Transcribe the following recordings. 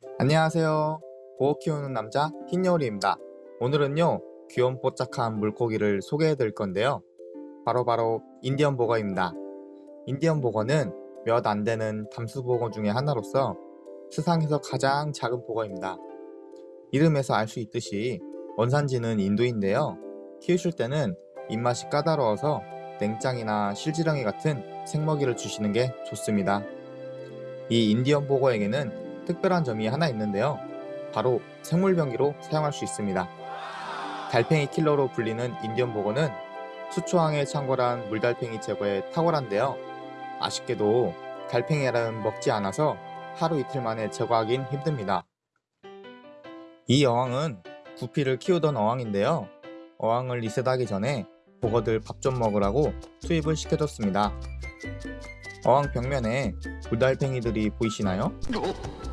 안녕하세요. 보호 키우는 남자 흰여울입니다. 오늘은요 귀염 뽀짝한 물고기를 소개해 드릴 건데요. 바로 바로 인디언 보거입니다. 인디언 보거는 몇 안되는 담수보거 중의 하나로서 세상에서 가장 작은 보거입니다. 이름에서 알 수 있듯이 원산지는 인도인데요. 키우실 때는 입맛이 까다로워서 냉장이나 실지렁이 같은 생먹이를 주시는 게 좋습니다. 이 인디언 보거에게는 특별한 점이 하나 있는데요. 바로 생물병기로 사용할 수 있습니다. 달팽이 킬러로 불리는 인디언 보거는 수초항에 창궐한 물달팽이 제거에 탁월한데요. 아쉽게도 달팽이알은 먹지 않아서 하루 이틀 만에 제거하긴 힘듭니다. 이 어항은 구피를 키우던 어항인데요. 어항을 리셋하기 전에 보거들 밥 좀 먹으라고 투입을 시켜줬습니다. 어항 벽면에 물달팽이들이 보이시나요?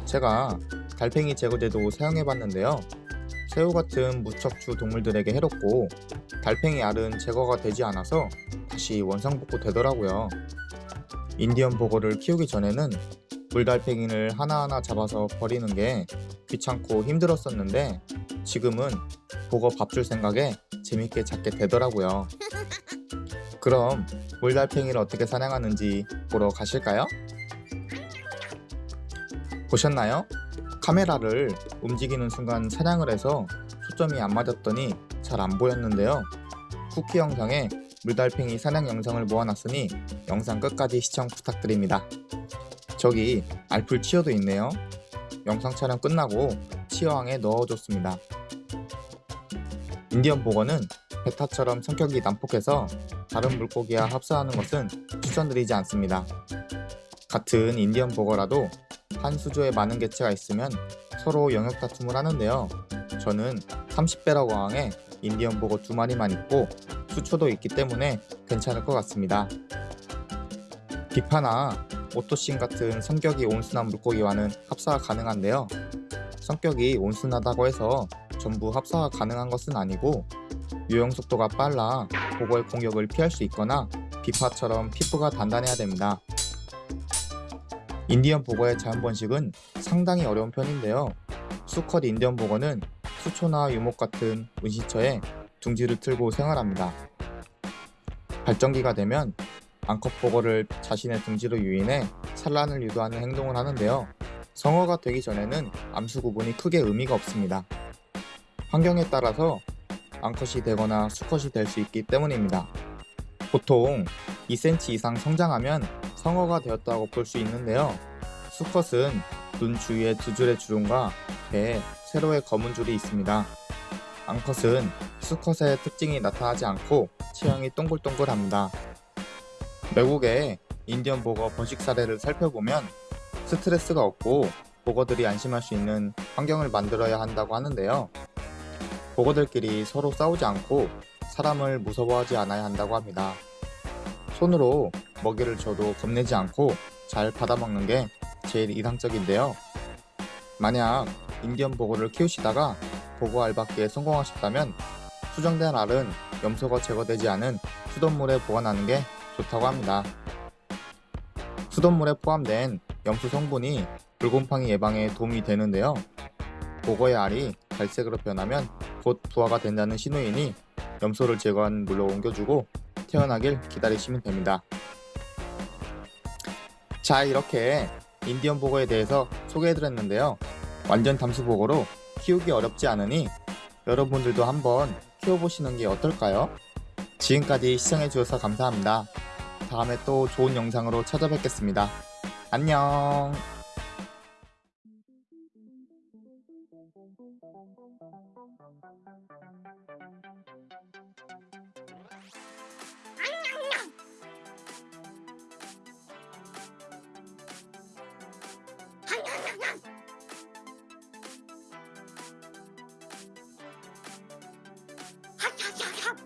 제가 달팽이 제거제도 사용해봤는데요. 새우 같은 무척추 동물들에게 해롭고 달팽이 알은 제거가 되지 않아서 다시 원상복구 되더라고요. 인디언 보거를 키우기 전에는 물달팽이를 하나하나 잡아서 버리는 게 귀찮고 힘들었었는데 지금은 보거 밥 줄 생각에 재밌게 잡게 되더라고요. 그럼 물달팽이를 어떻게 사냥하는지 보러 가실까요? 보셨나요? 카메라를 움직이는 순간 사냥을 해서 초점이 안 맞았더니 잘 안 보였는데요. 쿠키 영상에 물달팽이 사냥 영상을 모아놨으니 영상 끝까지 시청 부탁드립니다. 저기 알풀 치어도 있네요. 영상 촬영 끝나고 치어항에 넣어줬습니다. 인디언 보거는 베타처럼 성격이 난폭해서 다른 물고기와 합사하는 것은 추천드리지 않습니다. 같은 인디언 보거라도 한 수조에 많은 개체가 있으면 서로 영역 다툼을 하는데요. 저는 30배라고 항에 인디언 보거 두 마리만 있고 수초도 있기 때문에 괜찮을 것 같습니다. 비파나 오토신 같은 성격이 온순한 물고기와는 합사가 가능한데요. 성격이 온순하다고 해서 전부 합사가 가능한 것은 아니고 유형 속도가 빨라 보거의 공격을 피할 수 있거나 비파처럼 피부가 단단해야 됩니다. 인디언 보거의 자연 번식은 상당히 어려운 편인데요. 수컷 인디언 보거는 수초나 유목 같은 은시처에 둥지를 틀고 생활합니다. 발정기가 되면 암컷 보거를 자신의 둥지로 유인해 산란을 유도하는 행동을 하는데요. 성어가 되기 전에는 암수 구분이 크게 의미가 없습니다. 환경에 따라서 암컷이 되거나 수컷이 될 수 있기 때문입니다. 보통 2cm 이상 성장하면 성어가 되었다고 볼 수 있는데요. 수컷은 눈 주위에 두 줄의 주름과 배에 세로의 검은 줄이 있습니다. 암컷은 수컷의 특징이 나타나지 않고 체형이 동글동글합니다. 외국의 인디언 보거 번식 사례를 살펴보면 스트레스가 없고 보거들이 안심할 수 있는 환경을 만들어야 한다고 하는데요. 보거들끼리 서로 싸우지 않고 사람을 무서워하지 않아야 한다고 합니다. 손으로 먹이를 줘도 겁내지 않고 잘 받아먹는 게 제일 이상적인데요. 만약 인디언 보거를 키우시다가 보거 알받기에 성공하셨다면 수정된 알은 염소가 제거되지 않은 수돗물에 보관하는 게 좋다고 합니다. 수돗물에 포함된 염소 성분이 불곰팡이 예방에 도움이 되는데요. 보거의 알이 갈색으로 변하면 곧 부화가 된다는 신호이니 염소를 제거한 물로 옮겨주고 태어나길 기다리시면 됩니다. 자 이렇게 인디언 보거에 대해서 소개해드렸는데요. 완전 담수보거로 키우기 어렵지 않으니 여러분들도 한번 키워보시는 게 어떨까요? 지금까지 시청해주셔서 감사합니다. 다음에 또 좋은 영상으로 찾아뵙겠습니다. 안녕 하